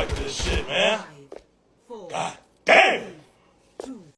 like this shit, man. God.